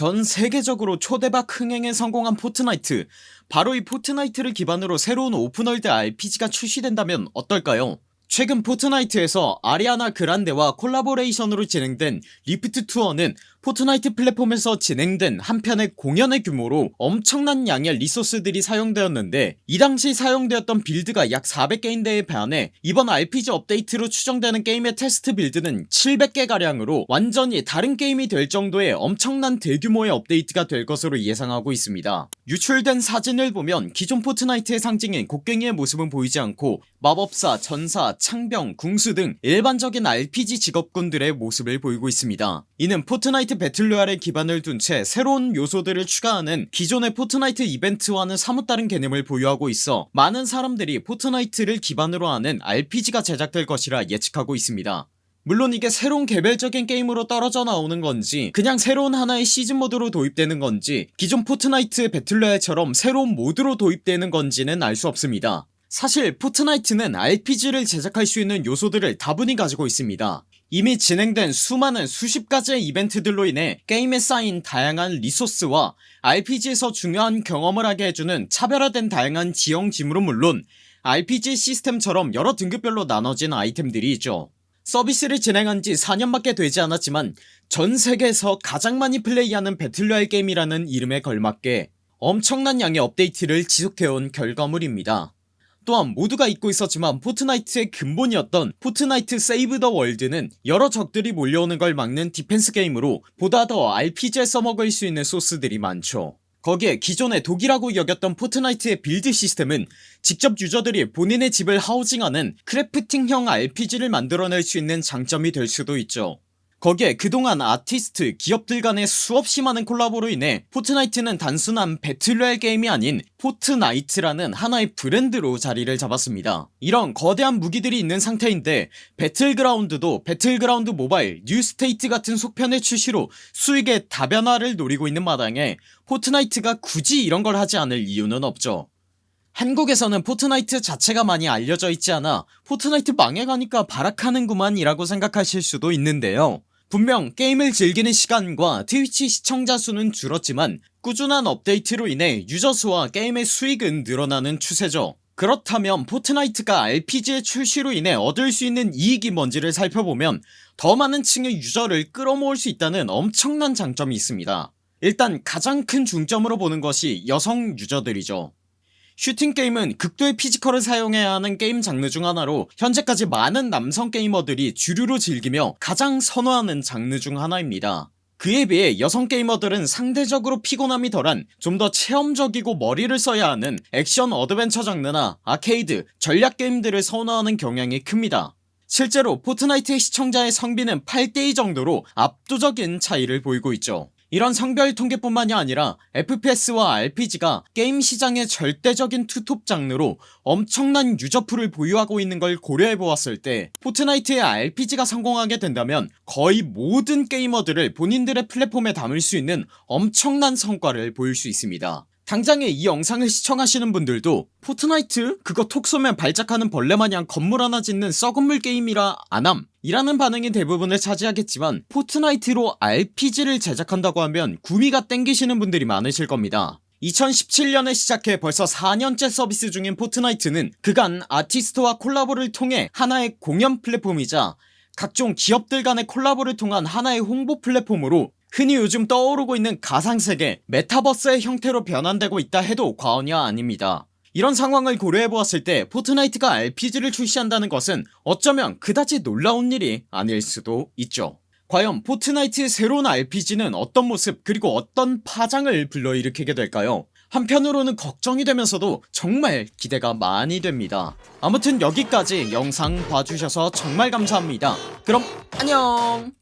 전 세계적으로 초대박 흥행에 성공한 포트나이트. 바로 이 포트나이트를 기반으로 새로운 open world RPG가 출시된다면 어떨까요? 최근 포트나이트에서 아리아나 그란데와 콜라보레이션으로 진행된 리프트 투어는 포트나이트 플랫폼에서 진행된 한 편의 공연의 규모로 엄청난 양의 리소스들이 사용되었는데 이 당시 사용되었던 build가 약 400개인데에 반해 이번 RPG 업데이트로 추정되는 게임의 테스트 build는 700개가량으로 완전히 다른 게임이 될 정도의 엄청난 대규모의 업데이트가 될 것으로 예상하고 있습니다. 유출된 사진을 보면 기존 포트나이트의 상징인 곡괭이의 모습은 보이지 않고 마법사, 전사, 창병, 궁수 등 일반적인 RPG 직업군들의 모습을 보이고 있습니다. 이는 포트나이트 배틀로얄에 기반을 둔 채 새로운 요소들을 추가하는 기존의 포트나이트 이벤트와는 사뭇 다른 개념을 보유하고 있어 많은 사람들이 포트나이트를 기반으로 하는 RPG가 제작될 것이라 예측하고 있습니다. 물론 이게 새로운 개별적인 게임으로 떨어져 나오는 건지 그냥 새로운 하나의 시즌 모드로 도입되는 건지 기존 포트나이트 배틀로얄처럼 새로운 모드로 도입되는 건지는 알 수 없습니다. 사실 포트나이트는 RPG를 제작할 수 있는 요소들을 다분히 가지고 있습니다 이미 진행된 수많은 수십 가지의 이벤트들로 인해 게임에 쌓인 다양한 리소스와 RPG에서 중요한 경험을 하게 해주는 차별화된 다양한 지형 지물은 물론 RPG 시스템처럼 여러 등급별로 나눠진 아이템들이 있죠. 서비스를 진행한지 4년밖에 되지 않았지만 전세계에서 가장 많이 플레이하는 배틀로얄 게임이라는 이름에 걸맞게 엄청난 양의 업데이트를 지속해온 결과물입니다 또한 모두가 잊고 있었지만 포트나이트의 근본이었던 포트나이트 세이브 더 월드는 여러 적들이 몰려오는 걸 막는 디펜스 게임으로 보다 더 RPG에 써먹을 수 있는 소스들이 많죠. 거기에 기존의 독이라고 여겼던 포트나이트의 build 시스템은 직접 유저들이 본인의 집을 하우징하는 crafting형 RPG를 만들어낼 수 있는 장점이 될 수도 있죠 거기에 그동안 아티스트 기업들 간의 수없이 많은 콜라보로 인해 포트나이트는 단순한 배틀로얄 게임이 아닌 포트나이트라는 하나의 브랜드로 자리를 잡았습니다. 이런 거대한 무기들이 있는 상태인데 배틀그라운드도 배틀그라운드 모바일 뉴스테이트 같은 속편의 출시로 수익의 다변화를 노리고 있는 마당에 포트나이트가 굳이 이런 걸 하지 않을 이유는 없죠. 한국에서는 포트나이트 자체가 많이 알려져 있지 않아 포트나이트 망해가니까 발악하는구만 이라고 생각하실 수도 있는데요 분명 게임을 즐기는 시간과 트위치 시청자 수는 줄었지만 꾸준한 업데이트로 인해 유저 수와 게임의 수익은 늘어나는 추세죠. 그렇다면 포트나이트가 RPG의 출시로 인해 얻을 수 있는 이익이 뭔지를 살펴보면 더 많은 층의 유저를 끌어모을 수 있다는 엄청난 장점이 있습니다. 일단 가장 큰 중점으로 보는 것이 여성 유저들이죠 슈팅게임은 극도의 피지컬을 사용해야 하는 게임 장르 중 하나로 현재까지 많은 남성 게이머들이 주류로 즐기며 가장 선호하는 장르 중 하나입니다. 그에 비해 여성 게이머들은 상대적으로 피곤함이 덜한 좀 더 체험적이고 머리를 써야 하는 액션 어드벤처 장르나 아케이드 전략 게임들을 선호하는 경향이 큽니다. 실제로 포트나이트의 시청자의 성비는 8대2 정도로 압도적인 차이를 보이고 있죠 이런 성별 통계뿐만이 아니라 FPS와 RPG가 게임 시장의 절대적인 투톱 장르로 엄청난 유저풀을 보유하고 있는 걸 고려해보았을 때 포트나이트의 RPG가 성공하게 된다면 거의 모든 게이머들을 본인들의 플랫폼에 담을 수 있는 엄청난 성과를 보일 수 있습니다 당장에 이 영상을 시청하시는 분들도 포트나이트? 그거 톡 쏘면 발작하는 벌레 마냥 건물 하나 짓는 썩은 물 게임이라 안함 이라는 반응이 대부분을 차지하겠지만 포트나이트로 RPG를 제작한다고 하면 구미가 땡기시는 분들이 많으실 겁니다. 2017년에 시작해 벌써 4년째 서비스 중인 포트나이트는 그간 아티스트와 콜라보를 통해 하나의 공연 플랫폼이자 각종 기업들 간의 콜라보를 통한 하나의 홍보 플랫폼으로 흔히 요즘 떠오르고 있는 가상세계 메타버스의 형태로 변환되고 있다 해도 과언이 아닙니다 이런 상황을 고려해보았을 때 포트나이트가 RPG를 출시한다는 것은 어쩌면 그다지 놀라운 일이 아닐 수도 있죠. 과연 포트나이트의 새로운 RPG는 어떤 모습 그리고 어떤 파장을 불러일으키게 될까요? 한편으로는 걱정이 되면서도 정말 기대가 많이 됩니다. 아무튼 여기까지 영상 봐주셔서 정말 감사합니다. 그럼 안녕